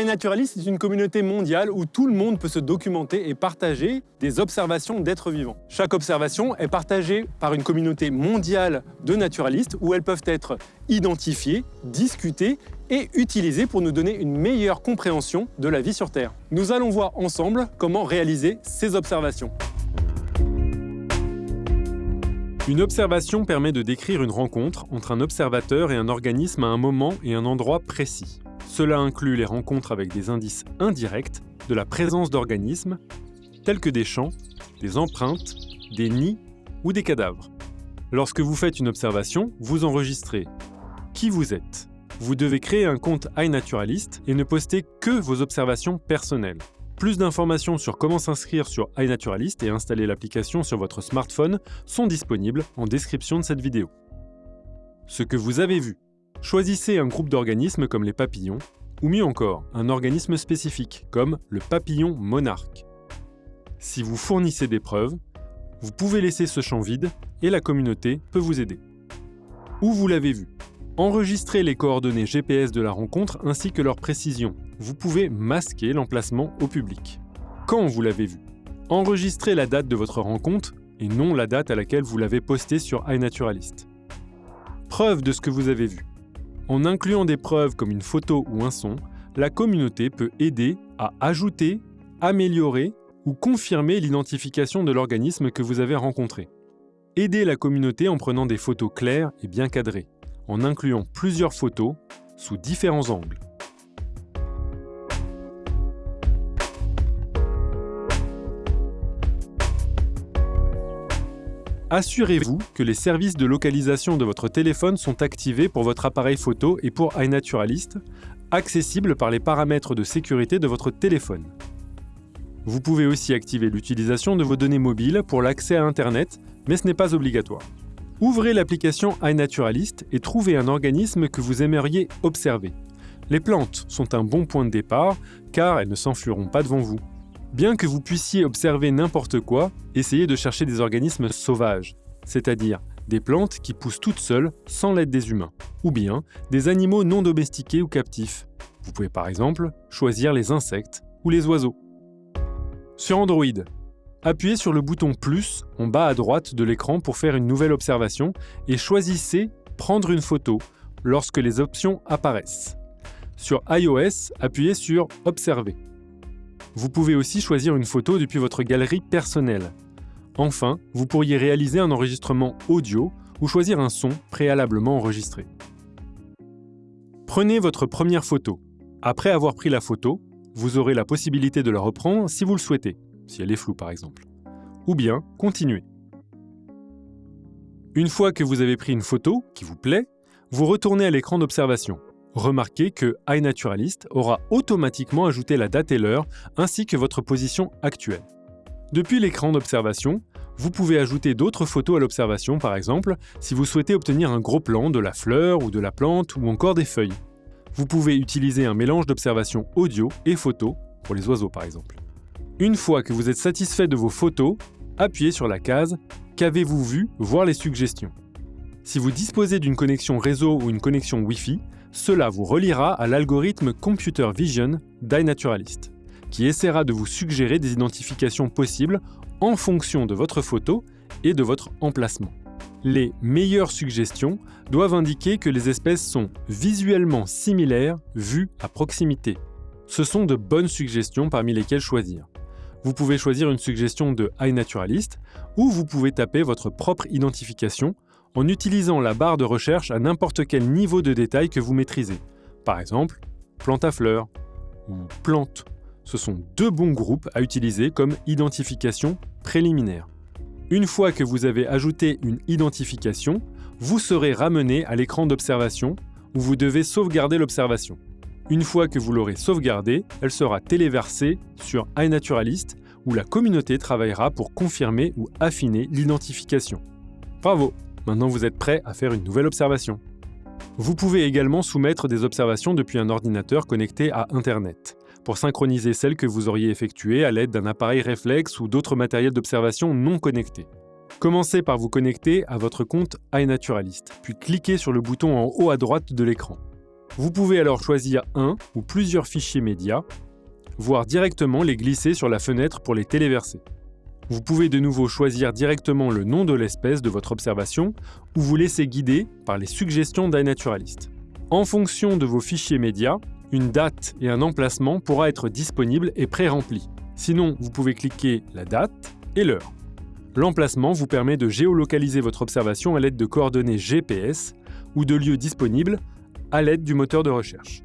iNaturalist est une communauté mondiale où tout le monde peut se documenter et partager des observations d'êtres vivants. Chaque observation est partagée par une communauté mondiale de naturalistes où elles peuvent être identifiées, discutées et utilisées pour nous donner une meilleure compréhension de la vie sur Terre. Nous allons voir ensemble comment réaliser ces observations. Une observation permet de décrire une rencontre entre un observateur et un organisme à un moment et un endroit précis. Cela inclut les rencontres avec des indices indirects de la présence d'organismes, tels que des champs, des empreintes, des nids ou des cadavres. Lorsque vous faites une observation, vous enregistrez qui vous êtes. Vous devez créer un compte iNaturalist et ne poster que vos observations personnelles. Plus d'informations sur comment s'inscrire sur iNaturalist et installer l'application sur votre smartphone sont disponibles en description de cette vidéo. Ce que vous avez vu. Choisissez un groupe d'organismes comme les papillons, ou mieux encore, un organisme spécifique comme le papillon monarque. Si vous fournissez des preuves, vous pouvez laisser ce champ vide et la communauté peut vous aider. Où vous l'avez vu? Enregistrez les coordonnées GPS de la rencontre ainsi que leur précision. Vous pouvez masquer l'emplacement au public. Quand vous l'avez vu? Enregistrez la date de votre rencontre et non la date à laquelle vous l'avez posté sur iNaturalist. Preuve de ce que vous avez vu. En incluant des preuves comme une photo ou un son, la communauté peut aider à ajouter, améliorer ou confirmer l'identification de l'organisme que vous avez rencontré. Aidez la communauté en prenant des photos claires et bien cadrées en incluant plusieurs photos sous différents angles. Assurez-vous que les services de localisation de votre téléphone sont activés pour votre appareil photo et pour iNaturalist, accessibles par les paramètres de sécurité de votre téléphone. Vous pouvez aussi activer l'utilisation de vos données mobiles pour l'accès à Internet, mais ce n'est pas obligatoire. Ouvrez l'application iNaturalist et trouvez un organisme que vous aimeriez observer. Les plantes sont un bon point de départ car elles ne s'enfuiront pas devant vous. Bien que vous puissiez observer n'importe quoi, essayez de chercher des organismes sauvages, c'est-à-dire des plantes qui poussent toutes seules sans l'aide des humains, ou bien des animaux non domestiqués ou captifs. Vous pouvez par exemple choisir les insectes ou les oiseaux. Sur Android, Appuyez sur le bouton plus en bas à droite de l'écran pour faire une nouvelle observation et choisissez Prendre une photo lorsque les options apparaissent. Sur iOS, appuyez sur Observer. Vous pouvez aussi choisir une photo depuis votre galerie personnelle. Enfin, vous pourriez réaliser un enregistrement audio ou choisir un son préalablement enregistré. Prenez votre première photo. Après avoir pris la photo, vous aurez la possibilité de la reprendre si vous le souhaitez si elle est floue par exemple. Ou bien continuer. Une fois que vous avez pris une photo qui vous plaît, vous retournez à l'écran d'observation. Remarquez que iNaturalist aura automatiquement ajouté la date et l'heure ainsi que votre position actuelle. Depuis l'écran d'observation, vous pouvez ajouter d'autres photos à l'observation par exemple si vous souhaitez obtenir un gros plan de la fleur ou de la plante ou encore des feuilles. Vous pouvez utiliser un mélange d'observation audio et photo pour les oiseaux par exemple. Une fois que vous êtes satisfait de vos photos, appuyez sur la case « Qu'avez-vous vu? Voir les suggestions ». Si vous disposez d'une connexion réseau ou une connexion Wi-Fi, cela vous reliera à l'algorithme Computer Vision d'iNaturalist, qui essaiera de vous suggérer des identifications possibles en fonction de votre photo et de votre emplacement. Les meilleures suggestions doivent indiquer que les espèces sont visuellement similaires vues à proximité. Ce sont de bonnes suggestions parmi lesquelles choisir vous pouvez choisir une suggestion de iNaturalist ou vous pouvez taper votre propre identification en utilisant la barre de recherche à n'importe quel niveau de détail que vous maîtrisez. Par exemple, plante à fleurs ou plante. Ce sont deux bons groupes à utiliser comme identification préliminaire. Une fois que vous avez ajouté une identification, vous serez ramené à l'écran d'observation où vous devez sauvegarder l'observation. Une fois que vous l'aurez sauvegardée, elle sera téléversée sur iNaturalist où la communauté travaillera pour confirmer ou affiner l'identification. Bravo Maintenant vous êtes prêt à faire une nouvelle observation. Vous pouvez également soumettre des observations depuis un ordinateur connecté à Internet, pour synchroniser celles que vous auriez effectuées à l'aide d'un appareil réflexe ou d'autres matériels d'observation non connectés. Commencez par vous connecter à votre compte iNaturalist, puis cliquez sur le bouton en haut à droite de l'écran. Vous pouvez alors choisir un ou plusieurs fichiers médias, voire directement les glisser sur la fenêtre pour les téléverser. Vous pouvez de nouveau choisir directement le nom de l'espèce de votre observation ou vous laisser guider par les suggestions d'iNaturalist. En fonction de vos fichiers médias, une date et un emplacement pourra être disponible et pré-rempli. Sinon, vous pouvez cliquer la date et l'heure. L'emplacement vous permet de géolocaliser votre observation à l'aide de coordonnées GPS ou de lieux disponibles à l'aide du moteur de recherche.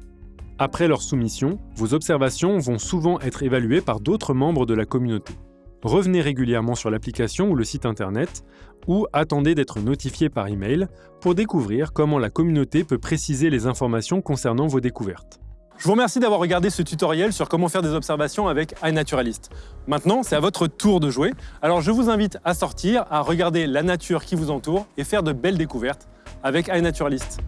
Après leur soumission, vos observations vont souvent être évaluées par d'autres membres de la communauté. Revenez régulièrement sur l'application ou le site internet, ou attendez d'être notifié par email pour découvrir comment la communauté peut préciser les informations concernant vos découvertes. Je vous remercie d'avoir regardé ce tutoriel sur comment faire des observations avec iNaturalist. Maintenant, c'est à votre tour de jouer. Alors je vous invite à sortir, à regarder la nature qui vous entoure et faire de belles découvertes avec iNaturalist.